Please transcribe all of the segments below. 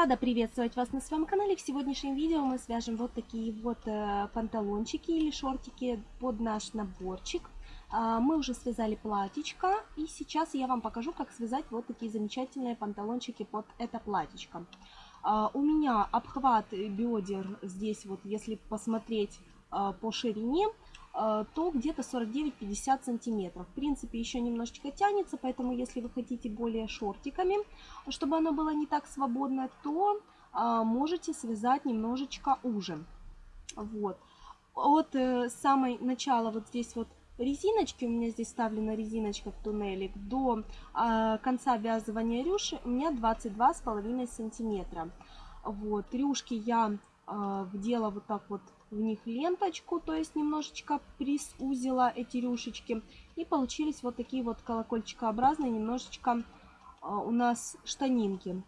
Рада приветствовать вас на своем канале. В сегодняшнем видео мы свяжем вот такие вот э, панталончики или шортики под наш наборчик. А, мы уже связали платьечко и сейчас я вам покажу, как связать вот такие замечательные панталончики под это платьечко. А, у меня обхват бедер здесь вот, если посмотреть а, по ширине, Э, то где-то 49-50 сантиметров. В принципе, еще немножечко тянется, поэтому если вы хотите более шортиками, чтобы оно было не так свободно, то э, можете связать немножечко уже. Вот. От э, самой начала вот здесь вот резиночки, у меня здесь вставлена резиночка в туннелик, до конца вязывания рюши у меня 22,5 сантиметра. Вот, рюшки я вдела вот так вот в них ленточку, то есть немножечко присузила эти рюшечки. И получились вот такие вот колокольчикообразные немножечко а, у нас штанинки.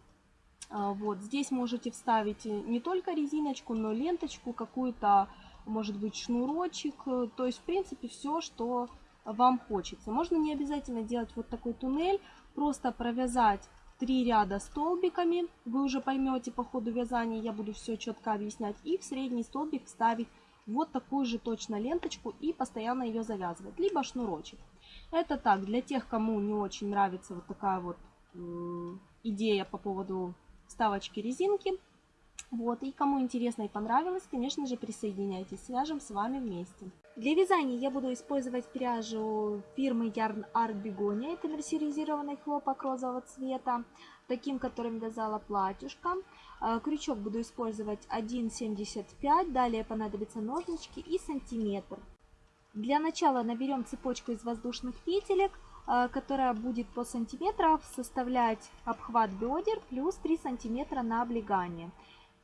А, вот здесь можете вставить не только резиночку, но ленточку, какую-то, может быть, шнурочек. То есть, в принципе, все, что вам хочется. Можно не обязательно делать вот такой туннель, просто провязать три ряда столбиками. Вы уже поймете по ходу вязания, я буду все четко объяснять. И в средний столбик вставить вот такую же точно ленточку и постоянно ее завязывать. Либо шнурочек. Это так, для тех, кому не очень нравится вот такая вот идея по поводу вставочки резинки. Вот, и кому интересно и понравилось, конечно же, присоединяйтесь, свяжем с вами вместе. Для вязания я буду использовать пряжу фирмы Yarn Art Begonia. Это мерсеризированный хлопок розового цвета, таким, которым вязала платьюшко. А, крючок буду использовать 1,75, далее понадобятся ножнички и сантиметр. Для начала наберем цепочку из воздушных петелек, а, которая будет по сантиметрам составлять обхват бедер плюс 3 сантиметра на облегание.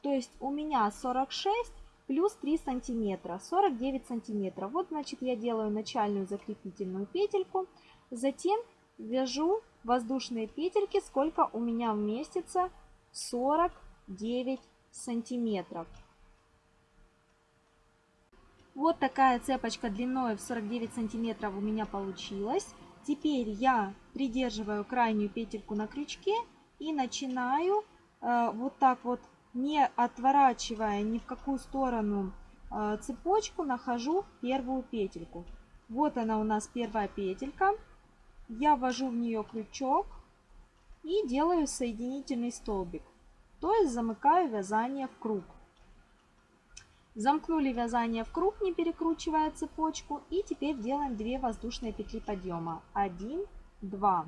То есть у меня 46 плюс 3 сантиметра, 49 сантиметров. Вот, значит, я делаю начальную закрепительную петельку, затем вяжу воздушные петельки, сколько у меня вместится, 49 сантиметров. Вот такая цепочка длиной в 49 сантиметров у меня получилась. Теперь я придерживаю крайнюю петельку на крючке и начинаю э, вот так вот не отворачивая ни в какую сторону э, цепочку, нахожу первую петельку. Вот она у нас первая петелька. Я ввожу в нее крючок и делаю соединительный столбик. То есть замыкаю вязание в круг. Замкнули вязание в круг, не перекручивая цепочку. И теперь делаем 2 воздушные петли подъема. 1, 2.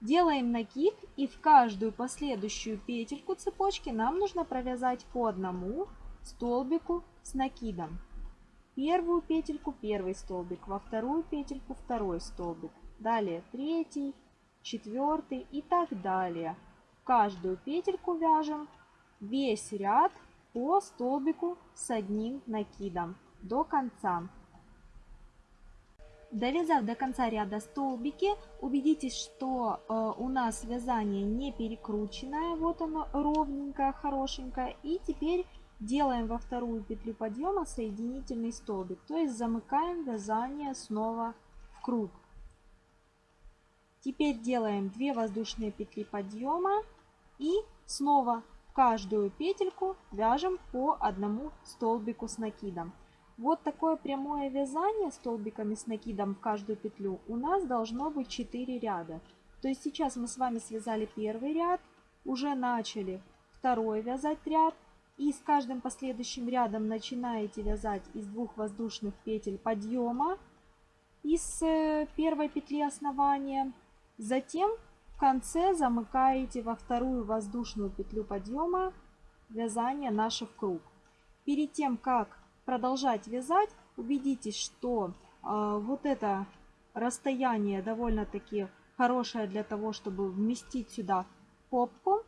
Делаем накид и в каждую последующую петельку цепочки нам нужно провязать по одному столбику с накидом. Первую петельку первый столбик, во вторую петельку второй столбик, далее третий, четвертый и так далее. В каждую петельку вяжем весь ряд по столбику с одним накидом до конца. Довязав до конца ряда столбики, убедитесь, что э, у нас вязание не перекрученное, вот оно ровненькое, хорошенькое. И теперь делаем во вторую петлю подъема соединительный столбик, то есть замыкаем вязание снова в круг. Теперь делаем 2 воздушные петли подъема и снова в каждую петельку вяжем по одному столбику с накидом. Вот такое прямое вязание столбиками с накидом в каждую петлю у нас должно быть 4 ряда. То есть сейчас мы с вами связали первый ряд, уже начали второй вязать ряд. И с каждым последующим рядом начинаете вязать из двух воздушных петель подъема из э, первой петли основания. Затем в конце замыкаете во вторую воздушную петлю подъема вязание наше в круг. Перед тем, как продолжать вязать, убедитесь, что э, вот это расстояние довольно-таки хорошее для того, чтобы вместить сюда попку.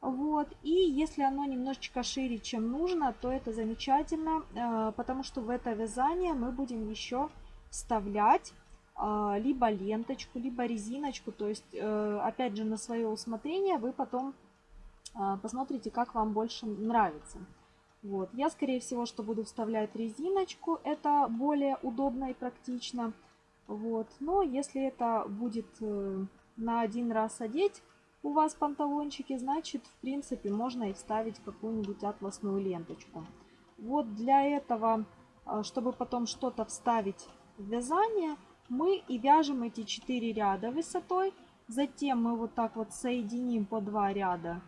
Вот. И если оно немножечко шире, чем нужно, то это замечательно, э, потому что в это вязание мы будем еще вставлять э, либо ленточку, либо резиночку. То есть, э, опять же, на свое усмотрение вы потом посмотрите, как вам больше нравится. Вот. Я, скорее всего, что буду вставлять резиночку. Это более удобно и практично. Вот. Но если это будет э, на один раз одеть, у вас панталончики, значит, в принципе, можно и вставить какую-нибудь атласную ленточку. Вот для этого, а, чтобы потом что-то вставить в вязание, мы и вяжем эти 4 ряда высотой. Затем мы вот так вот соединим по 2 ряда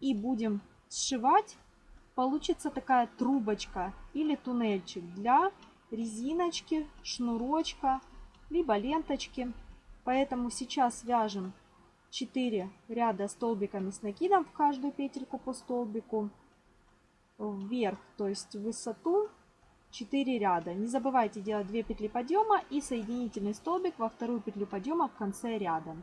и будем сшивать. Получится такая трубочка или туннельчик для резиночки, шнурочка, либо ленточки. Поэтому сейчас вяжем 4 ряда столбиками с накидом в каждую петельку по столбику вверх, то есть в высоту 4 ряда. Не забывайте делать 2 петли подъема и соединительный столбик во вторую петлю подъема в конце ряда.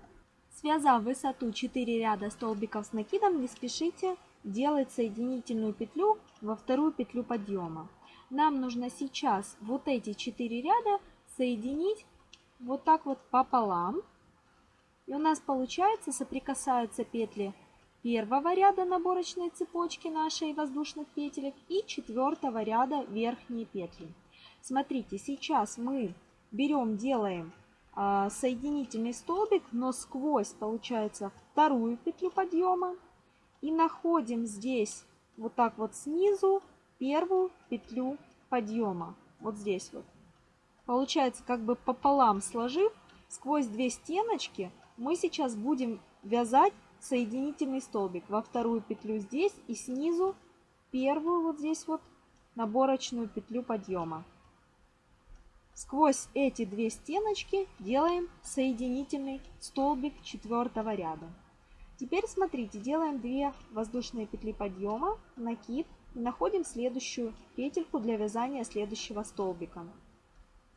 Связав высоту 4 ряда столбиков с накидом, не спешите делать соединительную петлю во вторую петлю подъема. Нам нужно сейчас вот эти 4 ряда соединить вот так вот пополам. И у нас получается соприкасаются петли первого ряда наборочной цепочки нашей воздушных петелек и четвертого ряда верхние петли. Смотрите, сейчас мы берем, делаем э, соединительный столбик, но сквозь получается вторую петлю подъема и находим здесь вот так вот снизу первую петлю подъема. Вот здесь вот. Получается как бы пополам сложив, сквозь две стеночки мы сейчас будем вязать соединительный столбик во вторую петлю здесь и снизу первую вот здесь вот наборочную петлю подъема. Сквозь эти две стеночки делаем соединительный столбик четвертого ряда. Теперь смотрите, делаем 2 воздушные петли подъема, накид и находим следующую петельку для вязания следующего столбика.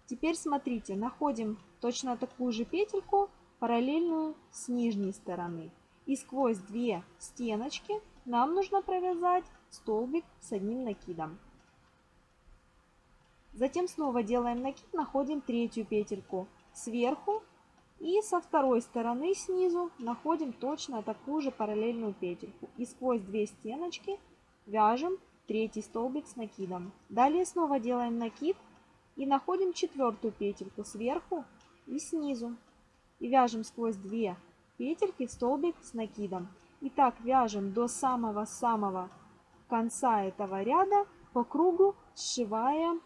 Теперь смотрите, находим точно такую же петельку, параллельную с нижней стороны. И сквозь две стеночки нам нужно провязать столбик с одним накидом. Затем снова делаем накид, находим третью петельку сверху и со второй стороны снизу находим точно такую же параллельную петельку. И сквозь две стеночки вяжем третий столбик с накидом. Далее снова делаем накид и находим четвертую петельку сверху и снизу. И вяжем сквозь две петельки столбик с накидом. И так вяжем до самого-самого конца этого ряда по кругу, сшивая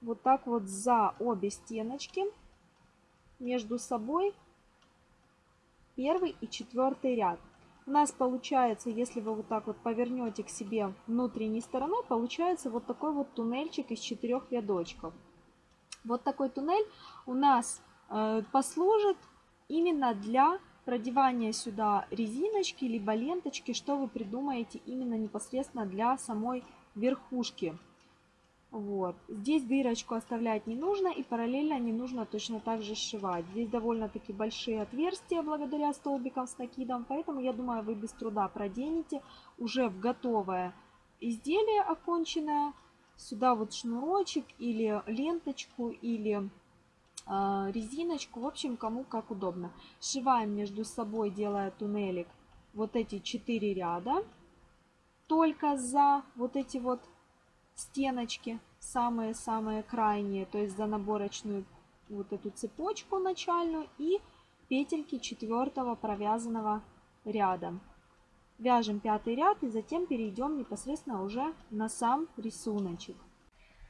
вот так вот за обе стеночки между собой первый и четвертый ряд. У нас получается, если вы вот так вот повернете к себе внутренней стороной, получается вот такой вот туннельчик из четырех рядочков. Вот такой туннель у нас э, послужит именно для продевания сюда резиночки, либо ленточки, что вы придумаете именно непосредственно для самой верхушки. Вот. Здесь дырочку оставлять не нужно и параллельно не нужно точно так же сшивать. Здесь довольно-таки большие отверстия благодаря столбикам с накидом, поэтому я думаю вы без труда проденете уже в готовое изделие оконченное. Сюда вот шнурочек или ленточку или э, резиночку, в общем кому как удобно. Сшиваем между собой, делая туннелик вот эти 4 ряда. Только за вот эти вот стеночки, самые-самые крайние, то есть за наборочную вот эту цепочку начальную и петельки четвертого провязанного ряда. Вяжем пятый ряд и затем перейдем непосредственно уже на сам рисуночек.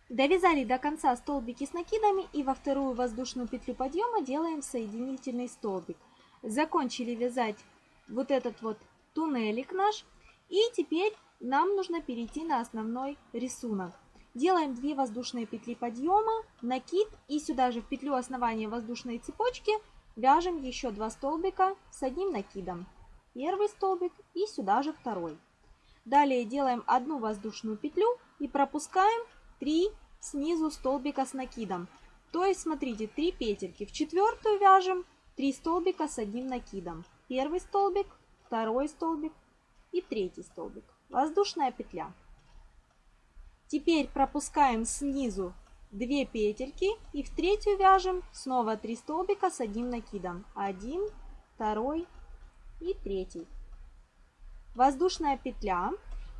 Довязали до конца столбики с накидами и во вторую воздушную петлю подъема делаем соединительный столбик. Закончили вязать вот этот вот туннелик наш. И теперь нам нужно перейти на основной рисунок. Делаем 2 воздушные петли подъема, накид и сюда же в петлю основания воздушной цепочки вяжем еще 2 столбика с одним накидом. Первый столбик и сюда же второй. Далее делаем одну воздушную петлю и пропускаем 3 снизу столбика с накидом. То есть, смотрите, 3 петельки. В четвертую вяжем 3 столбика с одним накидом. Первый столбик, второй столбик и третий столбик воздушная петля. Теперь пропускаем снизу 2 петельки и в третью вяжем снова 3 столбика с одним накидом. 1, 2 и 3. Воздушная петля.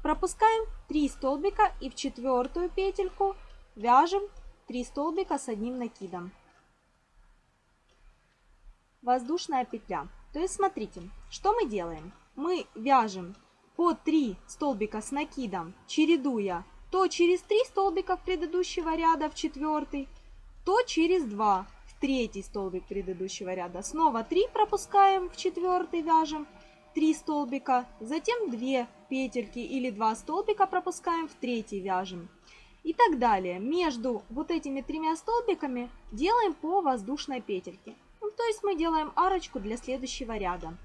Пропускаем 3 столбика и в четвертую петельку вяжем 3 столбика с одним накидом. Воздушная петля. То есть смотрите, Что мы делаем? Мы вяжем по 3 столбика с накидом, чередуя то через 3 столбика предыдущего ряда в четвертый, то через 2 в третий столбик предыдущего ряда. Снова 3 пропускаем в четвертый, вяжем 3 столбика, затем 2 петельки или 2 столбика пропускаем в третий, вяжем. И так далее. Между вот этими тремя столбиками делаем по воздушной петельке. Ну, то есть мы делаем арочку для следующего ряда.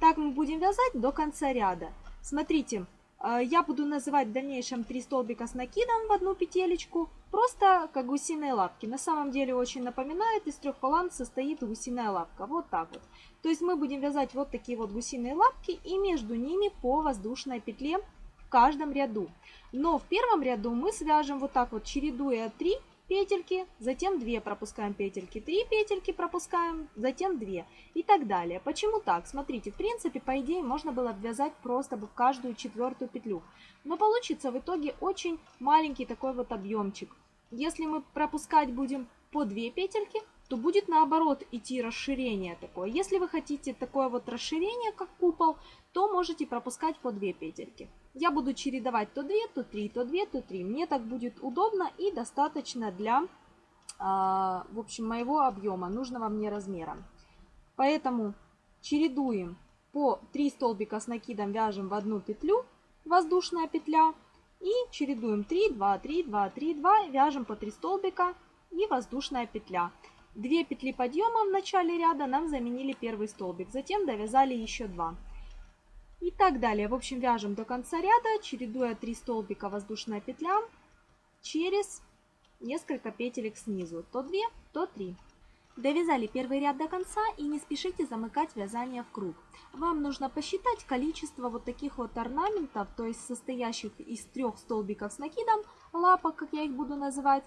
Так мы будем вязать до конца ряда. Смотрите, э, я буду называть в дальнейшем 3 столбика с накидом в одну петелечку, просто как гусиные лапки. На самом деле очень напоминает, из трех палант состоит гусиная лапка. Вот так вот. То есть мы будем вязать вот такие вот гусиные лапки и между ними по воздушной петле в каждом ряду. Но в первом ряду мы свяжем вот так вот, чередуя 3 петельки, затем 2 пропускаем петельки, 3 петельки пропускаем, затем 2 и так далее. Почему так? Смотрите, в принципе, по идее, можно было обвязать просто бы в каждую четвертую петлю. Но получится в итоге очень маленький такой вот объемчик. Если мы пропускать будем по 2 петельки, то будет наоборот идти расширение такое. Если вы хотите такое вот расширение, как купол, то можете пропускать по 2 петельки. Я буду чередовать то 2, то 3, то 2, то 3. Мне так будет удобно и достаточно для, а, в общем, моего объема, нужного мне размера. Поэтому чередуем по 3 столбика с накидом, вяжем в одну петлю, воздушная петля, и чередуем 3, 2, 3, 2, 3, 2, вяжем по 3 столбика и воздушная петля. Две петли подъема в начале ряда нам заменили первый столбик, затем довязали еще два. И так далее. В общем, вяжем до конца ряда, чередуя 3 столбика воздушная петля через несколько петелек снизу. То 2, то 3. Довязали первый ряд до конца и не спешите замыкать вязание в круг. Вам нужно посчитать количество вот таких вот орнаментов, то есть состоящих из трех столбиков с накидом, лапок, как я их буду называть,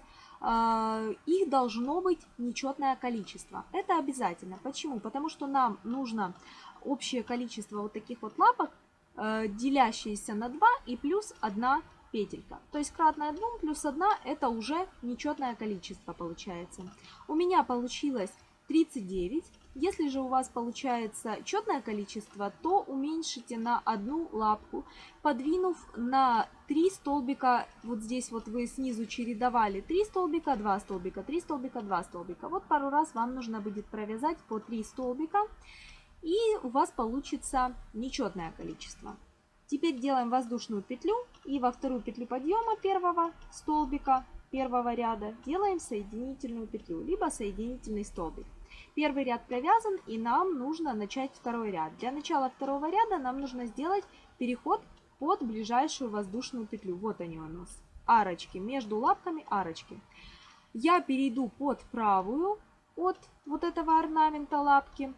их должно быть нечетное количество. Это обязательно. Почему? Потому что нам нужно общее количество вот таких вот лапок, э, делящиеся на 2 и плюс 1 петелька. То есть кратное 2 плюс 1 это уже нечетное количество получается. У меня получилось 39. Если же у вас получается четное количество, то уменьшите на одну лапку, подвинув на 3 столбика, вот здесь вот вы снизу чередовали 3 столбика, 2 столбика, 3 столбика, 2 столбика. Вот пару раз вам нужно будет провязать по 3 столбика, и у вас получится нечетное количество. Теперь делаем воздушную петлю и во вторую петлю подъема первого столбика первого ряда делаем соединительную петлю, либо соединительный столбик. Первый ряд провязан и нам нужно начать второй ряд. Для начала второго ряда нам нужно сделать переход под ближайшую воздушную петлю. Вот они у нас, арочки, между лапками арочки. Я перейду под правую от вот этого орнамента лапки,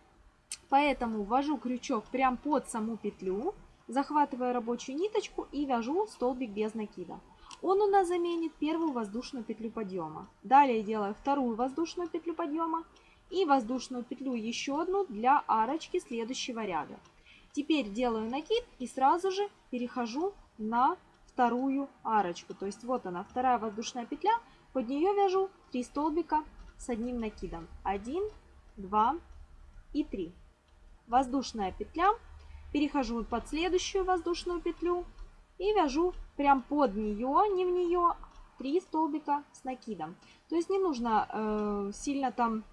поэтому ввожу крючок прям под саму петлю, захватываю рабочую ниточку и вяжу столбик без накида. Он у нас заменит первую воздушную петлю подъема. Далее делаю вторую воздушную петлю подъема и воздушную петлю еще одну для арочки следующего ряда. Теперь делаю накид и сразу же перехожу на вторую арочку. То есть вот она, вторая воздушная петля. Под нее вяжу 3 столбика с одним накидом. 1, 2 и 3. Воздушная петля. Перехожу под следующую воздушную петлю и вяжу прям под нее, не в нее, 3 столбика с накидом. То есть не нужно э, сильно там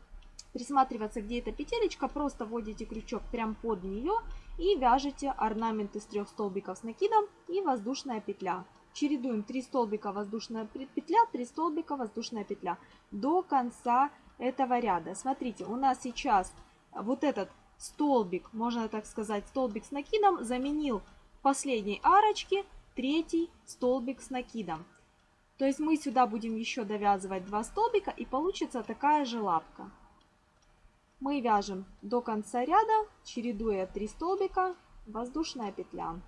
присматриваться, где эта петелечка, просто вводите крючок прям под нее и вяжете орнамент из трех столбиков с накидом и воздушная петля. Чередуем 3 столбика воздушная петля, 3 столбика воздушная петля до конца этого ряда. Смотрите, у нас сейчас вот этот столбик, можно так сказать, столбик с накидом заменил последней арочке третий столбик с накидом. То есть мы сюда будем еще довязывать два столбика и получится такая же лапка мы вяжем до конца ряда, чередуя 3 столбика, воздушная петля.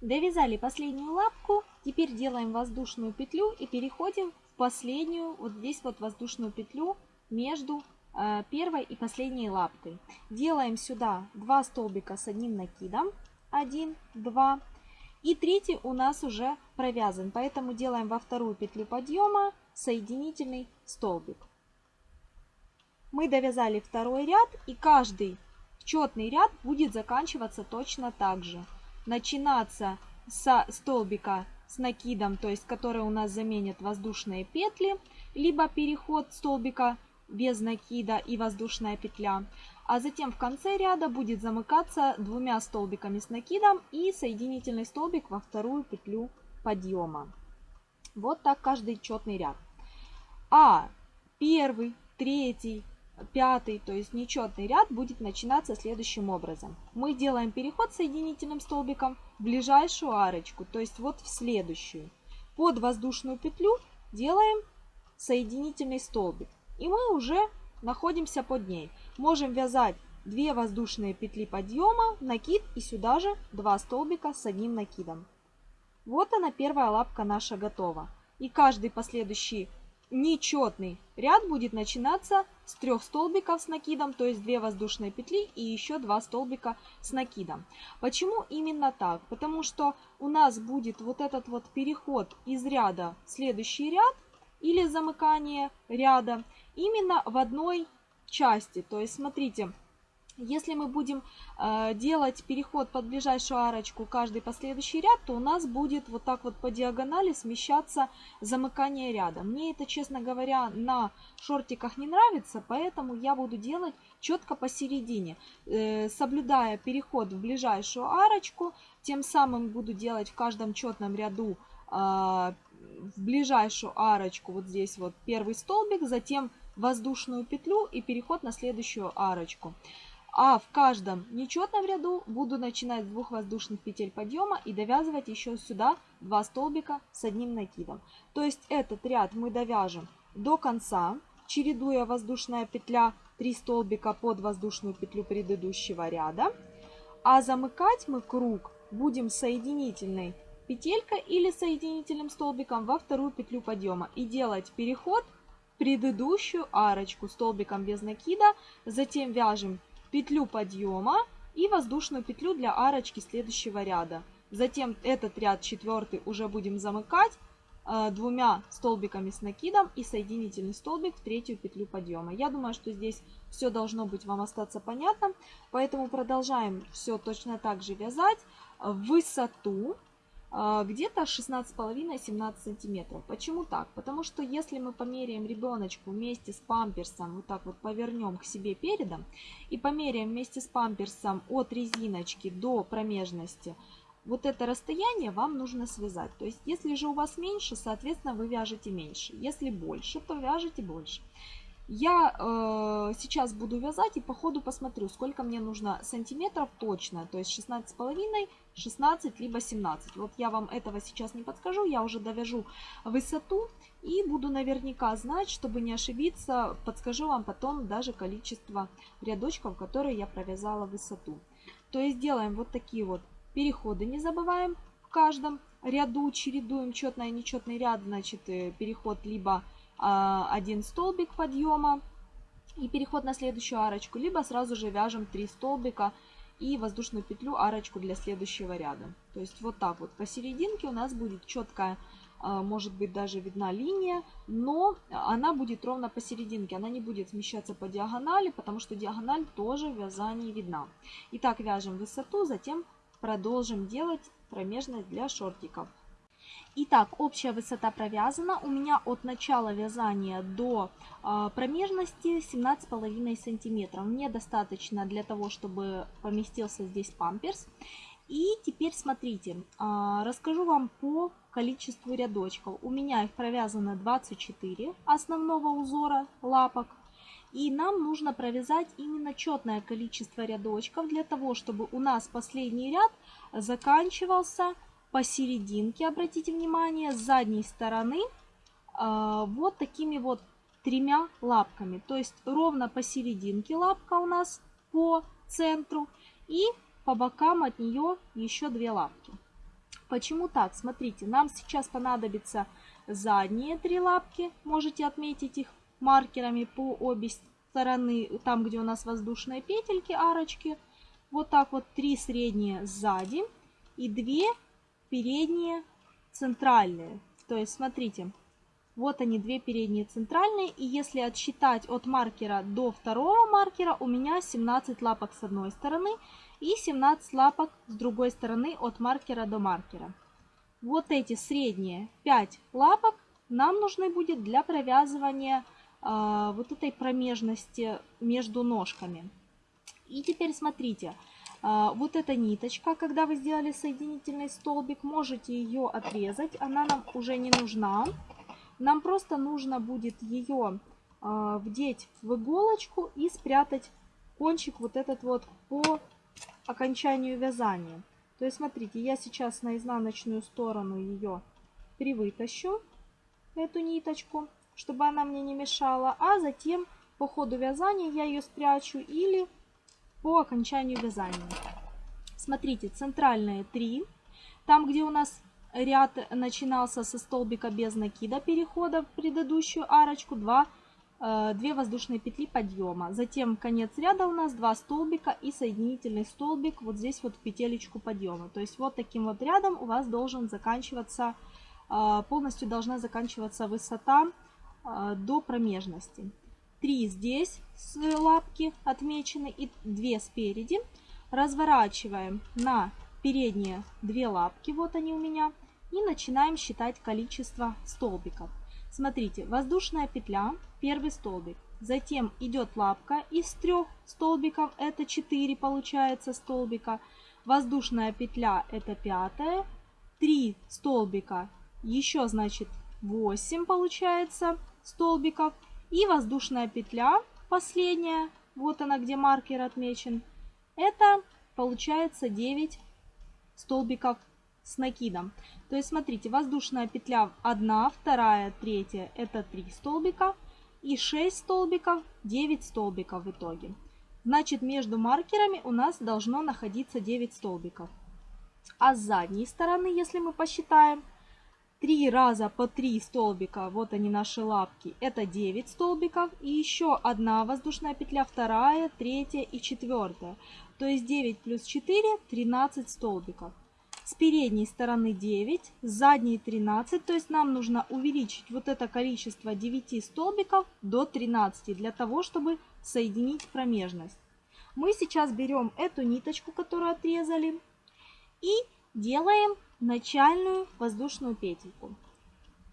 Довязали последнюю лапку, теперь делаем воздушную петлю и переходим в последнюю, вот здесь вот воздушную петлю между э, первой и последней лапкой. Делаем сюда 2 столбика с одним накидом, 1, 2, и третий у нас уже провязан, поэтому делаем во вторую петлю подъема соединительный столбик. мы довязали второй ряд, и каждый четный ряд будет заканчиваться точно так же. Начинаться со столбика с накидом, то есть который у нас заменит воздушные петли, либо переход столбика без накида и воздушная петля. А затем в конце ряда будет замыкаться двумя столбиками с накидом и соединительный столбик во вторую петлю подъема. Вот так каждый четный ряд. А первый, третий, пятый, то есть нечетный ряд будет начинаться следующим образом. Мы делаем переход соединительным столбиком в ближайшую арочку, то есть вот в следующую. Под воздушную петлю делаем соединительный столбик. И мы уже находимся под ней. Можем вязать 2 воздушные петли подъема, накид и сюда же 2 столбика с одним накидом. Вот она первая лапка наша готова. И каждый последующий нечетный ряд будет начинаться с трех столбиков с накидом, то есть 2 воздушные петли и еще 2 столбика с накидом. Почему именно так? Потому что у нас будет вот этот вот переход из ряда в следующий ряд или замыкание ряда именно в одной части. То есть смотрите, если мы будем э, делать переход под ближайшую арочку каждый последующий ряд, то у нас будет вот так вот по диагонали смещаться замыкание ряда. Мне это, честно говоря, на шортиках не нравится, поэтому я буду делать четко посередине, э, соблюдая переход в ближайшую арочку. Тем самым буду делать в каждом четном ряду э, в ближайшую арочку вот здесь вот первый столбик, затем воздушную петлю и переход на следующую арочку. А в каждом нечетном ряду буду начинать с двух воздушных петель подъема и довязывать еще сюда два столбика с одним накидом. То есть этот ряд мы довяжем до конца, чередуя воздушная петля 3 столбика под воздушную петлю предыдущего ряда. А замыкать мы круг будем соединительной петелькой или соединительным столбиком во вторую петлю подъема и делать переход предыдущую арочку столбиком без накида, затем вяжем петлю подъема и воздушную петлю для арочки следующего ряда. Затем этот ряд четвертый уже будем замыкать э, двумя столбиками с накидом и соединительный столбик в третью петлю подъема. Я думаю, что здесь все должно быть вам остаться понятно, поэтому продолжаем все точно так же вязать в высоту где-то 16,5-17 сантиметров. Почему так? Потому что если мы померяем ребеночку вместе с памперсом, вот так вот повернем к себе передом, и померяем вместе с памперсом от резиночки до промежности, вот это расстояние вам нужно связать. То есть, если же у вас меньше, соответственно, вы вяжете меньше. Если больше, то вяжете больше. Я э, сейчас буду вязать и по ходу посмотрю, сколько мне нужно сантиметров точно. То есть 16,5, 16, либо 17. Вот я вам этого сейчас не подскажу, я уже довяжу высоту и буду наверняка знать, чтобы не ошибиться, подскажу вам потом даже количество рядочков, которые я провязала высоту. То есть делаем вот такие вот переходы, не забываем в каждом ряду, чередуем четный и нечетный ряд, значит э, переход либо один столбик подъема и переход на следующую арочку, либо сразу же вяжем 3 столбика и воздушную петлю арочку для следующего ряда. То есть вот так вот посерединке у нас будет четкая, а, может быть даже видна линия, но она будет ровно посерединке, она не будет смещаться по диагонали, потому что диагональ тоже в вязании видна. Итак, вяжем высоту, затем продолжим делать промежность для шортиков. Итак, общая высота провязана. У меня от начала вязания до э, промежности 17,5 сантиметров. Мне достаточно для того, чтобы поместился здесь памперс. И теперь смотрите, э, расскажу вам по количеству рядочков. У меня их провязано 24 основного узора лапок. И нам нужно провязать именно четное количество рядочков для того, чтобы у нас последний ряд заканчивался посерединке, обратите внимание, с задней стороны э, вот такими вот тремя лапками. То есть ровно посерединке лапка у нас по центру и по бокам от нее еще две лапки. Почему так? Смотрите, нам сейчас понадобится задние три лапки. Можете отметить их маркерами по обе стороны, там где у нас воздушные петельки, арочки. Вот так вот три средние сзади и две передние, центральные. То есть, смотрите, Вот они, две передние центральные. И если отсчитать от маркера до второго маркера, у меня 17 лапок с одной стороны и 17 лапок с другой стороны от маркера до маркера. Вот эти средние 5 лапок нам нужны будет для провязывания э, вот этой промежности между ножками. И теперь смотрите, вот эта ниточка, когда вы сделали соединительный столбик, можете ее отрезать, она нам уже не нужна. Нам просто нужно будет ее э, вдеть в иголочку и спрятать кончик вот этот вот по окончанию вязания. То есть, смотрите, я сейчас на изнаночную сторону ее привытащу, эту ниточку, чтобы она мне не мешала, а затем по ходу вязания я ее спрячу или по окончанию вязания. Смотрите, центральные 3, там, где у нас ряд начинался со столбика без накида перехода в предыдущую арочку, 2 2 э, воздушные петли подъема. Затем конец ряда у нас 2 столбика и соединительный столбик вот здесь вот в петелечку подъема. То есть вот таким вот рядом у вас должен заканчиваться, э, полностью должна заканчиваться высота э, до промежности. 3 здесь с лапки отмечены и 2 спереди. Разворачиваем на передние 2 лапки, вот они у меня, и начинаем считать количество столбиков. Смотрите, воздушная петля, первый столбик. Затем идет лапка из трех столбиков, это 4 получается столбика. Воздушная петля это пятая. 3 столбика, еще значит 8 получается столбиков. И воздушная петля последняя, вот она где маркер отмечен, это получается 9 столбиков с накидом. То есть, смотрите, воздушная петля 1, 2, 3 это 3 столбика. И 6 столбиков, 9 столбиков в итоге. Значит, между маркерами у нас должно находиться 9 столбиков. А с задней стороны, если мы посчитаем, 3 раза по 3 столбика, вот они наши лапки, это 9 столбиков. И еще одна воздушная петля, вторая, третья и четвертая. То есть 9 плюс 4, 13 столбиков с передней стороны 9, с задней 13, то есть нам нужно увеличить вот это количество 9 столбиков до 13, для того, чтобы соединить промежность. Мы сейчас берем эту ниточку, которую отрезали, и делаем начальную воздушную петельку.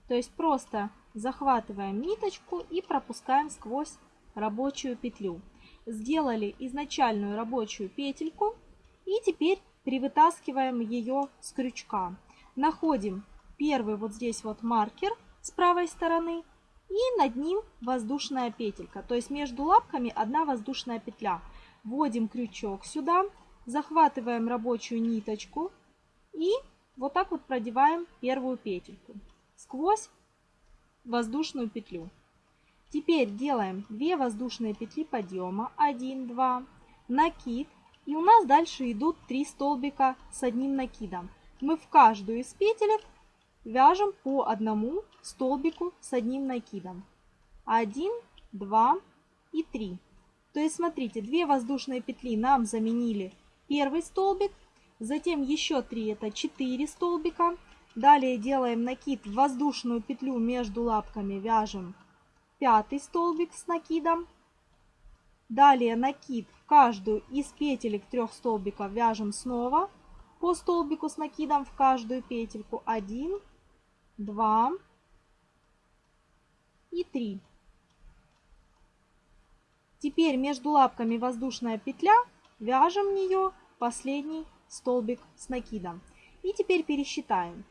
То есть просто захватываем ниточку и пропускаем сквозь рабочую петлю. Сделали изначальную рабочую петельку и теперь привытаскиваем ее с крючка. Находим первый вот здесь вот маркер с правой стороны и над ним воздушная петелька. То есть между лапками одна воздушная петля. Вводим крючок сюда, захватываем рабочую ниточку и вот так вот продеваем первую петельку сквозь воздушную петлю. Теперь делаем 2 воздушные петли подъема, 1, 2, накид, и у нас дальше идут три столбика с одним накидом. Мы в каждую из петелек вяжем по одному столбику с одним накидом. 1, 2 и 3. То есть смотрите, две воздушные петли нам заменили первый столбик, затем еще 3 это 4 столбика. Далее делаем накид в воздушную петлю между лапками, вяжем пятый столбик с накидом. Далее накид в каждую из петелек трех столбиков вяжем снова по столбику с накидом в каждую петельку 1, 2 и 3. Теперь между лапками воздушная петля, вяжем в нее последний столбик с накидом. И теперь пересчитаем.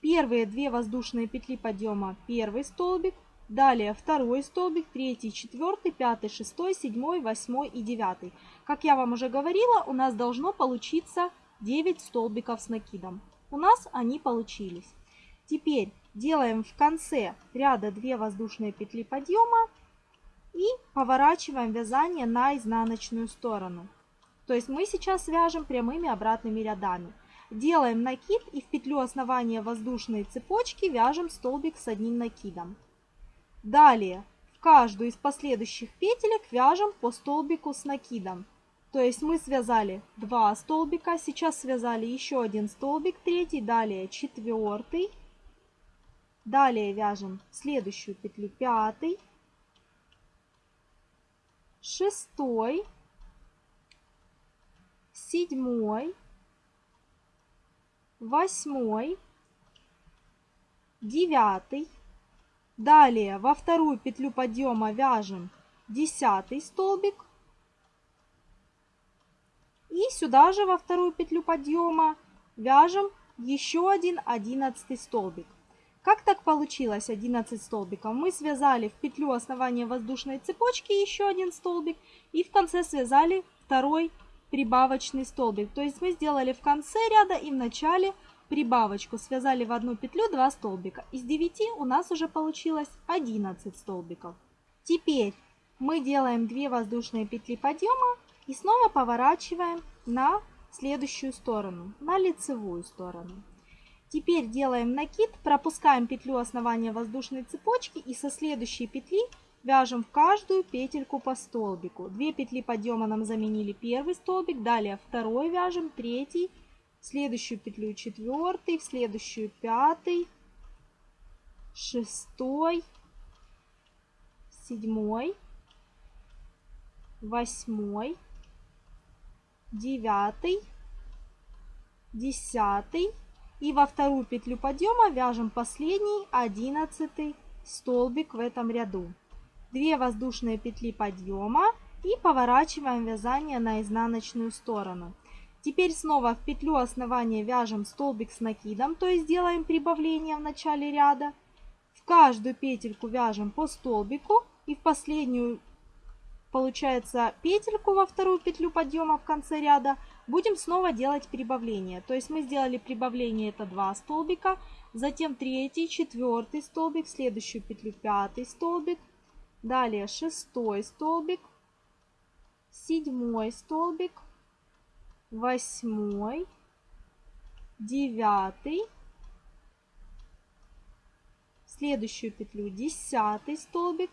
Первые две воздушные петли подъема первый столбик, Далее второй столбик, третий, четвертый, пятый, шестой, седьмой, восьмой и девятый. Как я вам уже говорила, у нас должно получиться 9 столбиков с накидом. У нас они получились. Теперь делаем в конце ряда 2 воздушные петли подъема и поворачиваем вязание на изнаночную сторону. То есть мы сейчас вяжем прямыми обратными рядами. Делаем накид и в петлю основания воздушной цепочки вяжем столбик с одним накидом. Далее в каждую из последующих петелек вяжем по столбику с накидом. То есть мы связали 2 столбика, сейчас связали еще один столбик, третий, далее четвертый, Далее вяжем следующую петлю пятый, шестой, седьмой, восьмой, девятый. Далее во вторую петлю подъема вяжем десятый столбик. И сюда же во вторую петлю подъема вяжем еще один одиннадцатый столбик. Как так получилось 11 столбиков? Мы связали в петлю основания воздушной цепочки еще один столбик и в конце связали второй прибавочный столбик. То есть мы сделали в конце ряда и в начале прибавочку, связали в одну петлю 2 столбика. Из 9 у нас уже получилось 11 столбиков. Теперь мы делаем 2 воздушные петли подъема и снова поворачиваем на следующую сторону, на лицевую сторону. Теперь делаем накид, пропускаем петлю основания воздушной цепочки и со следующей петли вяжем в каждую петельку по столбику. Две петли подъема нам заменили первый столбик, далее второй вяжем, третий, в следующую петлю четвертый, в следующую пятый, шестой, седьмой, восьмой, девятый, десятый, и во вторую петлю подъема вяжем последний одиннадцатый столбик в этом ряду. 2 воздушные петли подъема и поворачиваем вязание на изнаночную сторону. Теперь снова в петлю основания вяжем столбик с накидом, то есть делаем прибавление в начале ряда. В каждую петельку вяжем по столбику и в последнюю, получается, петельку во вторую петлю подъема в конце ряда будем снова делать прибавление. То есть мы сделали прибавление, это 2 столбика, затем третий, четвертый столбик, следующую петлю пятый столбик, далее шестой столбик, седьмой столбик, восьмой, девятый, следующую петлю десятый столбик,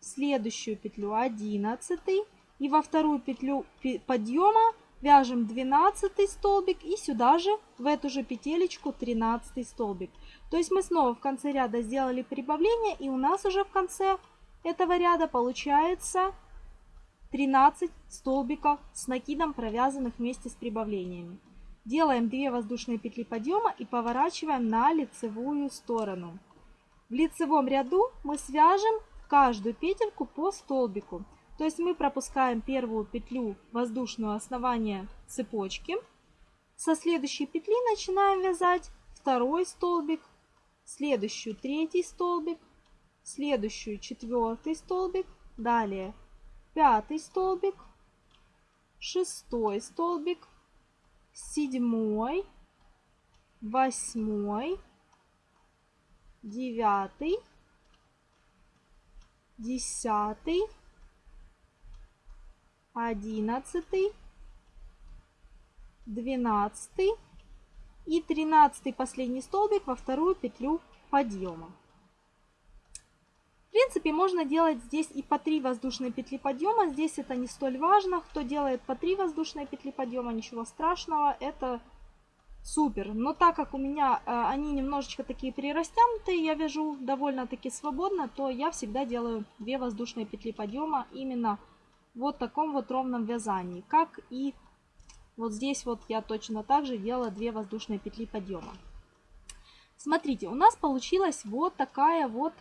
следующую петлю одиннадцатый и во вторую петлю подъема вяжем 12 столбик и сюда же в эту же петелечку 13 столбик. То есть мы снова в конце ряда сделали прибавление и у нас уже в конце этого ряда получается 13 столбиков с накидом провязанных вместе с прибавлениями. Делаем 2 воздушные петли подъема и поворачиваем на лицевую сторону. В лицевом ряду мы свяжем каждую петельку по столбику. То есть мы пропускаем первую петлю воздушного основания цепочки. Со следующей петли начинаем вязать второй столбик, следующую третий столбик, следующую четвертый столбик, далее пятый столбик, шестой столбик, седьмой, восьмой, девятый, десятый, одиннадцатый, двенадцатый и тринадцатый последний столбик во вторую петлю подъема. В принципе, можно делать здесь и по 3 воздушные петли подъема. Здесь это не столь важно. Кто делает по 3 воздушные петли подъема, ничего страшного. Это супер. Но так как у меня э, они немножечко такие прирастянутые, я вяжу довольно-таки свободно, то я всегда делаю 2 воздушные петли подъема именно вот таком вот ровном вязании. Как и вот здесь вот я точно так же делала 2 воздушные петли подъема. Смотрите, у нас получилась вот такая вот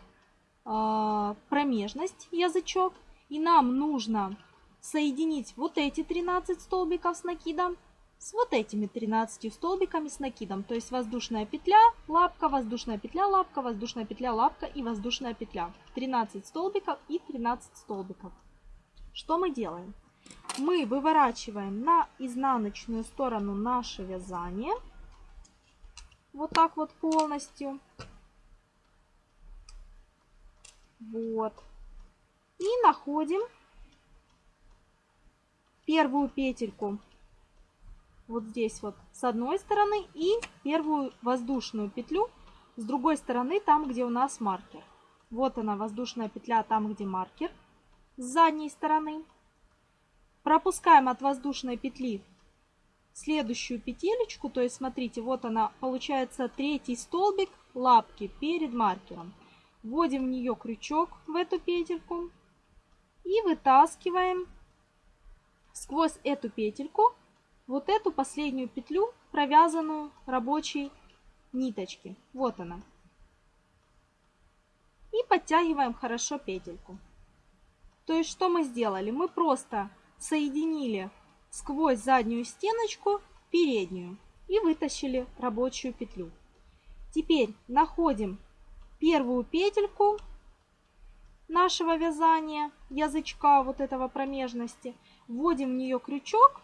промежность, язычок. И нам нужно соединить вот эти 13 столбиков с накидом с вот этими 13 столбиками с накидом. То есть воздушная петля, лапка, воздушная петля, лапка, воздушная петля, лапка и воздушная петля. 13 столбиков и 13 столбиков. Что мы делаем? Мы выворачиваем на изнаночную сторону наше вязание. Вот так вот полностью. Вот. И находим первую петельку вот здесь вот с одной стороны и первую воздушную петлю с другой стороны там, где у нас маркер. Вот она воздушная петля там, где маркер с задней стороны. Пропускаем от воздушной петли следующую петелечку, то есть смотрите, вот она, получается третий столбик лапки перед маркером. Вводим в нее крючок в эту петельку и вытаскиваем сквозь эту петельку вот эту последнюю петлю, провязанную рабочей ниточки. Вот она. И подтягиваем хорошо петельку. То есть что мы сделали? Мы просто соединили сквозь заднюю стеночку переднюю и вытащили рабочую петлю. Теперь находим первую петельку нашего вязания, язычка вот этого промежности, вводим в нее крючок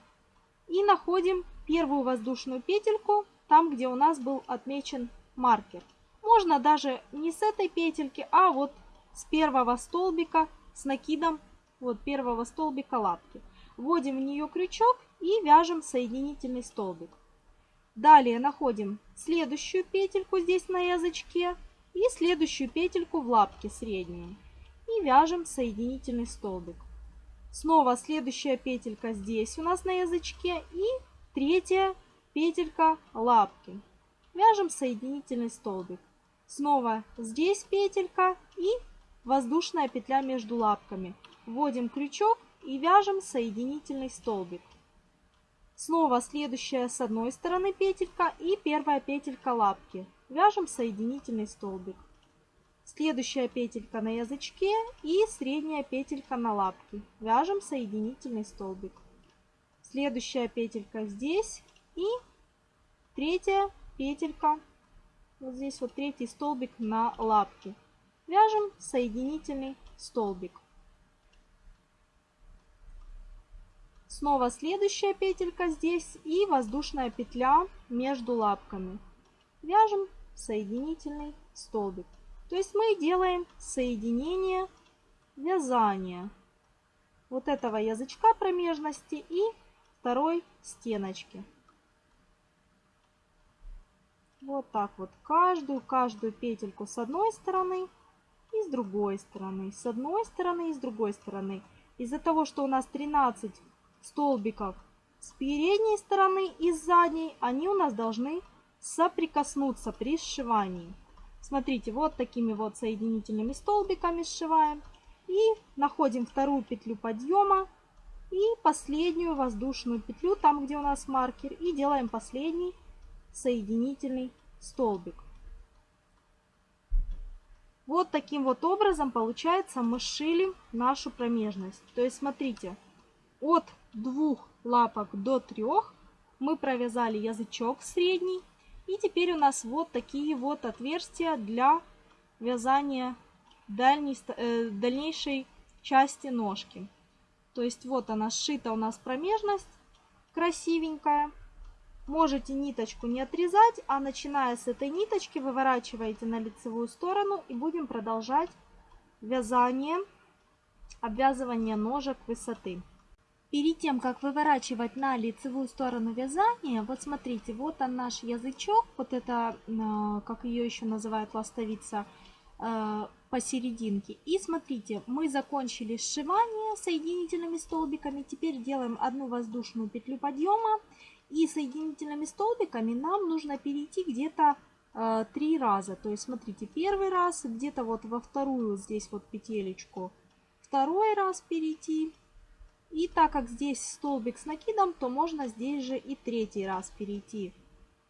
и находим первую воздушную петельку там, где у нас был отмечен маркер. Можно даже не с этой петельки, а вот с первого столбика с накидом вот первого столбика лапки. Вводим в нее крючок и вяжем соединительный столбик. Далее находим следующую петельку здесь на язычке и следующую петельку в лапке среднюю. И вяжем соединительный столбик. Снова следующая петелька здесь у нас на язычке и третья петелька лапки. Вяжем соединительный столбик. Снова здесь петелька и воздушная петля между лапками. Вводим крючок и вяжем соединительный столбик. Снова следующая с одной стороны петелька и первая петелька лапки. Вяжем соединительный столбик. Следующая петелька на язычке и средняя петелька на лапке. Вяжем соединительный столбик. Следующая петелька здесь и третья петелька. Вот здесь вот третий столбик на лапке. Вяжем соединительный столбик. Снова следующая петелька здесь и воздушная петля между лапками. Вяжем соединительный столбик. То есть мы делаем соединение вязания вот этого язычка промежности и второй стеночки. Вот так вот каждую, каждую петельку с одной стороны и с другой стороны, с одной стороны и с другой стороны. Из-за того, что у нас 13 столбиков с передней стороны и с задней, они у нас должны соприкоснуться при сшивании. Смотрите, вот такими вот соединительными столбиками сшиваем. И находим вторую петлю подъема и последнюю воздушную петлю, там где у нас маркер, и делаем последний соединительный столбик. Вот таким вот образом, получается, мы сшили нашу промежность. То есть, смотрите, от двух лапок до трех мы провязали язычок средний. И теперь у нас вот такие вот отверстия для вязания дальней, э, дальнейшей части ножки. То есть вот она сшита у нас промежность красивенькая. Можете ниточку не отрезать, а начиная с этой ниточки выворачиваете на лицевую сторону и будем продолжать вязание, обвязывание ножек высоты. Перед тем, как выворачивать на лицевую сторону вязания, вот смотрите, вот он наш язычок, вот это, а, как ее еще называют, ластовица, а, посерединке. И смотрите, мы закончили сшивание соединительными столбиками, теперь делаем одну воздушную петлю подъема, и соединительными столбиками нам нужно перейти где-то э, три раза. То есть, смотрите, первый раз где-то вот во вторую здесь вот петелечку, второй раз перейти, и так как здесь столбик с накидом, то можно здесь же и третий раз перейти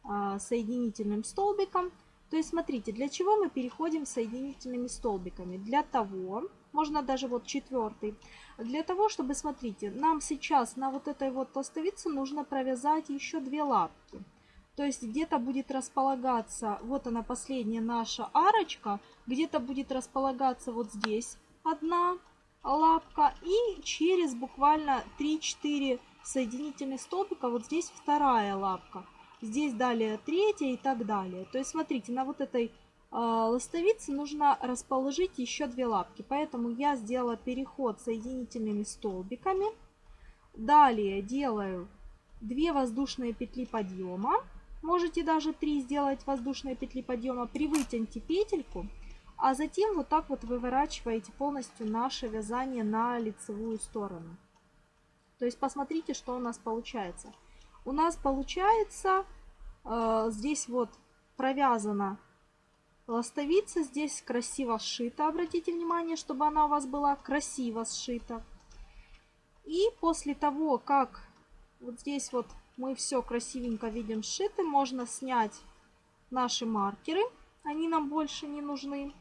а, соединительным столбиком. То есть смотрите, для чего мы переходим соединительными столбиками? Для того, можно даже вот четвертый, для того, чтобы, смотрите, нам сейчас на вот этой вот пластовице нужно провязать еще две лапки. То есть где-то будет располагаться, вот она последняя наша арочка, где-то будет располагаться вот здесь одна лапка. И через буквально 3-4 соединительных столбика вот здесь вторая лапка. Здесь далее третья и так далее. То есть смотрите, на вот этой э, ластовице нужно расположить еще две лапки. Поэтому я сделала переход соединительными столбиками. Далее делаю 2 воздушные петли подъема. Можете даже 3 сделать воздушные петли подъема. Привытяньте петельку а затем вот так вот выворачиваете полностью наше вязание на лицевую сторону. То есть посмотрите, что у нас получается. у нас получается э, здесь вот провязана ластовица. Здесь красиво сшита. Обратите внимание, чтобы она у вас была красиво сшита. И после того, как вот здесь вот мы все красивенько видим сшиты, можно снять наши маркеры. Они нам больше не нужны.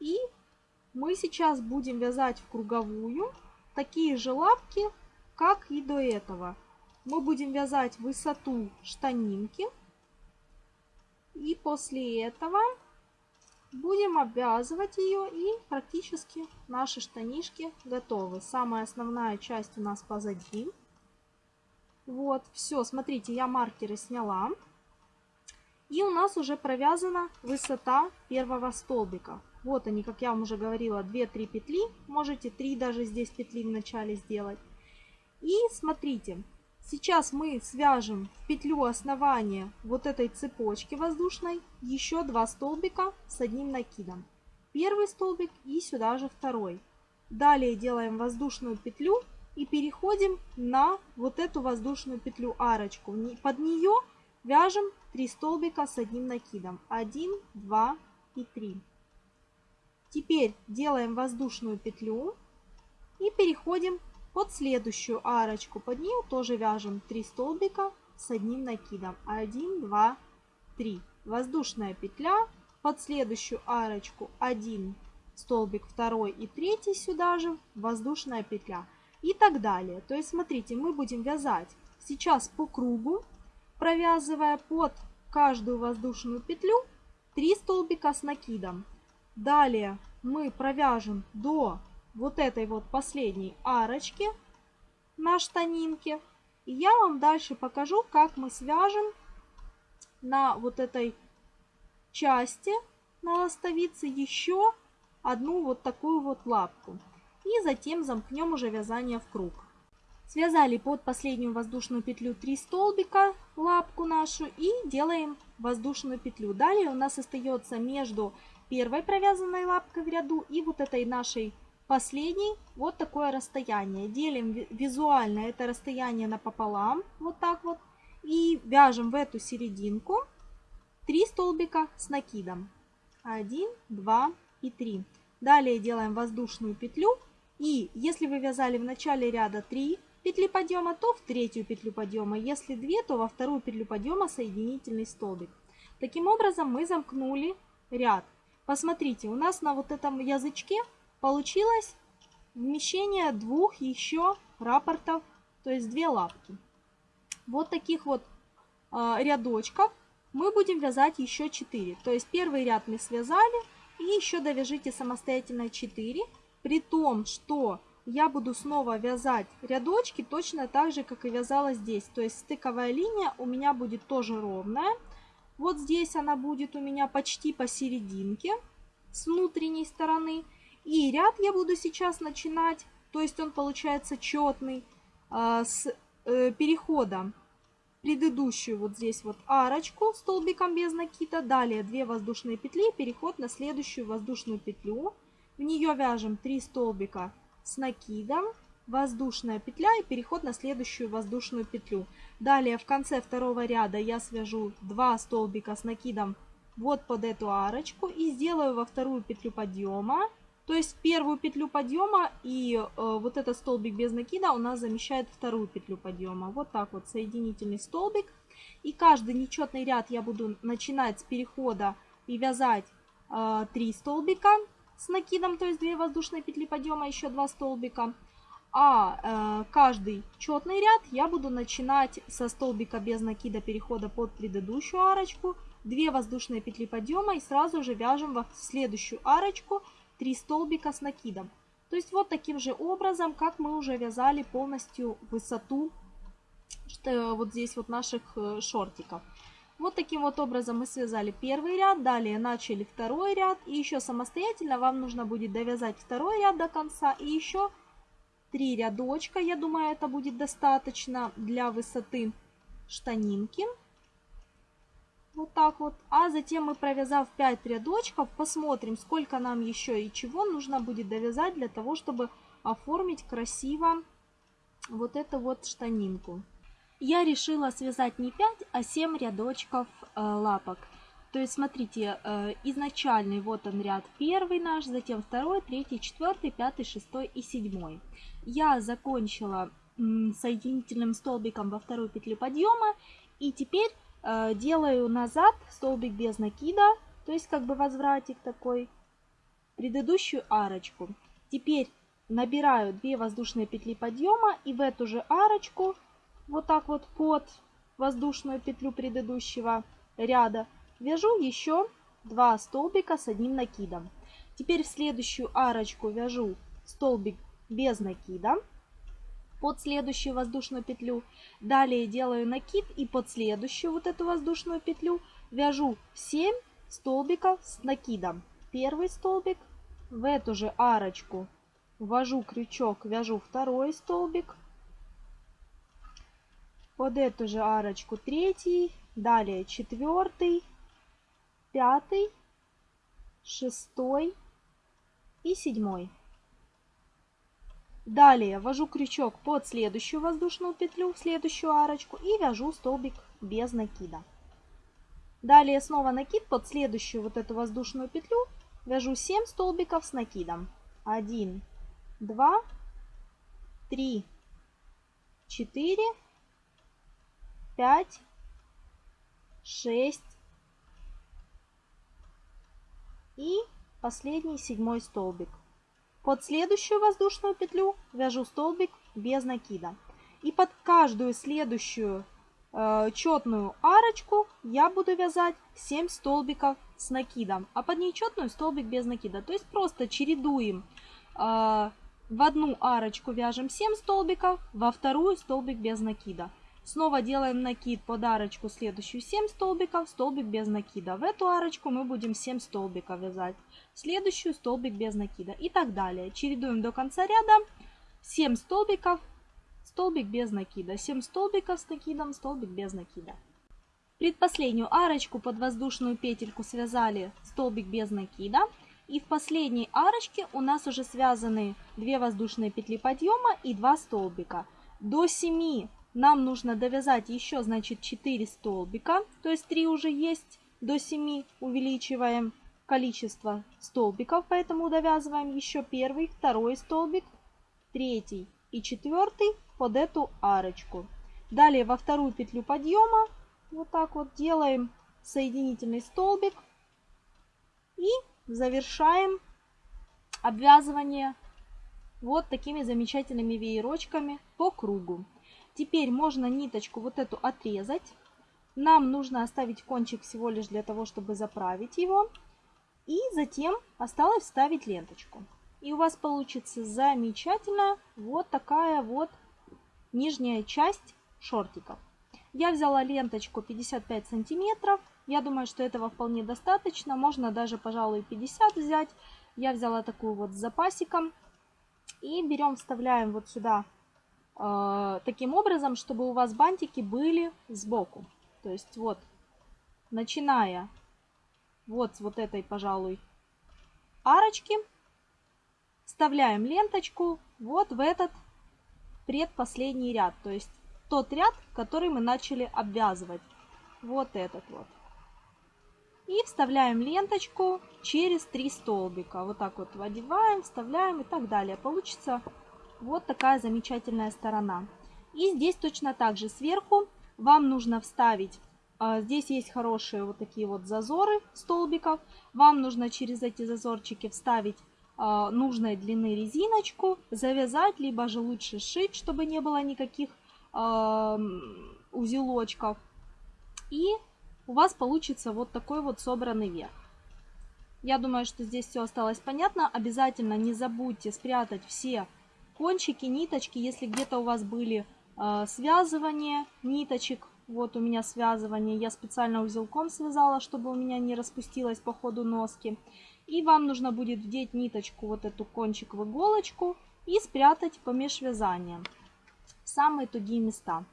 И мы сейчас будем вязать в круговую такие же лапки, как и до этого. Мы будем вязать высоту штанинки. И после этого будем обвязывать ее и практически наши штанишки готовы. Самая основная часть у нас позади. Вот, все, смотрите, я маркеры сняла. И у нас уже провязана высота первого столбика. Вот они, как я вам уже говорила, 2-3 петли. Можете 3 даже здесь петли в начале сделать. И смотрите, сейчас мы свяжем в петлю основания вот этой цепочки воздушной еще два столбика с одним накидом. Первый столбик и сюда же второй. Далее делаем воздушную петлю и переходим на вот эту воздушную петлю арочку. Под нее вяжем 3 столбика с одним накидом. 1, 2 и 3. Теперь делаем воздушную петлю и переходим под следующую арочку. Под нее тоже вяжем 3 столбика с одним накидом. 1, 2, 3. Воздушная петля. Под следующую арочку 1 столбик, второй и третий сюда же воздушная петля и так далее. То есть, смотрите, мы будем вязать сейчас по кругу, провязывая под каждую воздушную петлю 3 столбика с накидом. Далее мы провяжем до вот этой вот последней арочки на штанинке. И я вам дальше покажу, как мы свяжем на вот этой части на ластовице еще одну вот такую вот лапку и затем замкнем уже вязание в круг. Связали под последнюю воздушную петлю 3 столбика лапку нашу и делаем воздушную петлю. Далее у нас остается между первой провязанной лапкой в ряду и вот этой нашей последней вот такое расстояние. Делим визуально это расстояние напополам, вот так вот, и вяжем в эту серединку 3 столбика с накидом. 1, 2 и 3. Далее делаем воздушную петлю и если вы вязали в начале ряда 3 петли подъема, то в третью петлю подъема. Если 2, то во вторую петлю подъема соединительный столбик. Таким образом мы замкнули ряд. Посмотрите, у нас на вот этом язычке получилось вмещение двух еще рапортов, то есть две лапки. Вот таких вот э, рядочков мы будем вязать еще 4. То есть первый ряд мы связали и еще довяжите самостоятельно 4 при том, что я буду снова вязать рядочки точно так же, как и вязала здесь. То есть стыковая линия у меня будет тоже ровная. Вот здесь она будет у меня почти посерединке с внутренней стороны. И ряд я буду сейчас начинать, то есть он получается четный, а, с э, перехода предыдущую вот здесь вот арочку столбиком без накида. Далее 2 воздушные петли, переход на следующую воздушную петлю. В нее вяжем 3 столбика с накидом, воздушная петля и переход на следующую воздушную петлю. Далее в конце второго ряда я свяжу 2 столбика с накидом вот под эту арочку и сделаю во вторую петлю подъема. То есть первую петлю подъема и э, вот этот столбик без накида у нас замещает вторую петлю подъема. Вот так вот соединительный столбик. И каждый нечетный ряд я буду начинать с перехода и вязать э, 3 столбика с накидом, то есть 2 воздушные петли подъема, еще 2 столбика. А э, каждый четный ряд я буду начинать со столбика без накида перехода под предыдущую арочку, 2 воздушные петли подъема и сразу же вяжем в следующую арочку 3 столбика с накидом. То есть вот таким же образом, как мы уже вязали полностью высоту что, вот здесь вот наших э, шортиков. Вот таким вот образом мы связали первый ряд, далее начали второй ряд. И еще самостоятельно вам нужно будет довязать второй ряд до конца. И еще три рядочка, я думаю, это будет достаточно для высоты штанинки. Вот так вот. А затем мы, провязав 5 рядочков, посмотрим, сколько нам еще и чего нужно будет довязать для того, чтобы оформить красиво вот эту вот штанинку. я решила связать не 5, а 7 рядочков э, лапок. То есть, смотрите, э, изначальный, вот он ряд первый наш, затем второй, третий, четвертый, пятый, шестой и седьмой. Я закончила соединительным столбиком во вторую петлю подъема и теперь э, делаю назад столбик без накида, то есть как бы возвратик такой, предыдущую арочку. Теперь набираю 2 воздушные петли подъема и в эту же арочку, вот так вот под воздушную петлю предыдущего ряда, вяжу еще 2 столбика с одним накидом. Теперь в следующую арочку вяжу столбик без накида под следующую воздушную петлю. Далее делаю накид и под следующую вот эту воздушную петлю вяжу 7 столбиков с накидом. Первый столбик, в эту же арочку ввожу крючок, вяжу второй столбик. Под эту же арочку третий, далее четвертый, пятый, шестой и седьмой. Далее ввожу крючок под следующую воздушную петлю, в следующую арочку и вяжу столбик без накида. Далее снова накид под следующую вот эту воздушную петлю, вяжу 7 столбиков с накидом. 1, 2, 3, 4, 5, 6 и последний седьмой столбик. Под следующую воздушную петлю вяжу столбик без накида. И под каждую следующую э, четную арочку я буду вязать 7 столбиков с накидом, а под нечетную столбик без накида. То есть просто чередуем э, в одну арочку вяжем 7 столбиков, во вторую столбик без накида. Снова делаем накид под арочку следующую 7 столбиков, столбик без накида. В эту арочку мы будем 7 столбиков вязать. Следующую столбик без накида и так далее. Чередуем до конца ряда 7 столбиков, столбик без накида. 7 столбиков с накидом, столбик без накида. Предпоследнюю арочку под воздушную петельку связали столбик без накида. И в последней арочке у нас уже связаны 2 воздушные петли подъема и 2 столбика. До 7 нам нужно довязать еще, значит, 4 столбика, то есть 3 уже есть, до 7 увеличиваем количество столбиков, поэтому довязываем еще первый, второй столбик, третий и четвертый под эту арочку. Далее во вторую петлю подъема вот так вот делаем соединительный столбик и завершаем обвязывание вот такими замечательными веерочками по кругу. Теперь можно ниточку вот эту отрезать. Нам нужно оставить кончик всего лишь для того, чтобы заправить его. И затем осталось вставить ленточку. И у вас получится замечательная вот такая вот нижняя часть шортиков. Я взяла ленточку 55 сантиметров. Я думаю, что этого вполне достаточно. Можно даже, пожалуй, 50 взять. Я взяла такую вот с запасиком. И берем, вставляем вот сюда таким образом, чтобы у вас бантики были сбоку. То есть вот, начиная вот с вот этой, пожалуй, арочки, вставляем ленточку вот в этот предпоследний ряд. То есть тот ряд, который мы начали обвязывать. Вот этот вот. И вставляем ленточку через три столбика. Вот так вот одеваем, вставляем и так далее. Получится вот такая замечательная сторона. И здесь точно так же сверху вам нужно вставить, а, здесь есть хорошие вот такие вот зазоры столбиков. Вам нужно через эти зазорчики вставить а, нужной длины резиночку, завязать, либо же лучше сшить, чтобы не было никаких узелочков. И у вас получится вот такой вот собранный верх. Я думаю, что здесь все осталось понятно. Обязательно не забудьте спрятать все кончики, ниточки. Если где-то у вас были э, связывания ниточек, вот у меня связывание, я специально узелком связала, чтобы у меня не распустилось по ходу носки. И вам нужно будет вдеть ниточку, вот эту кончик в иголочку и спрятать помеж вязанием самые тугие места.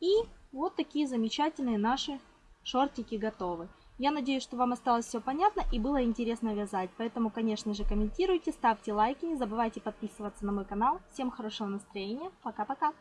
И вот такие замечательные наши шортики готовы. Я надеюсь, что вам осталось все понятно и было интересно вязать. Поэтому, конечно же, комментируйте, ставьте лайки, не забывайте подписываться на мой канал. Всем хорошего настроения. Пока-пока.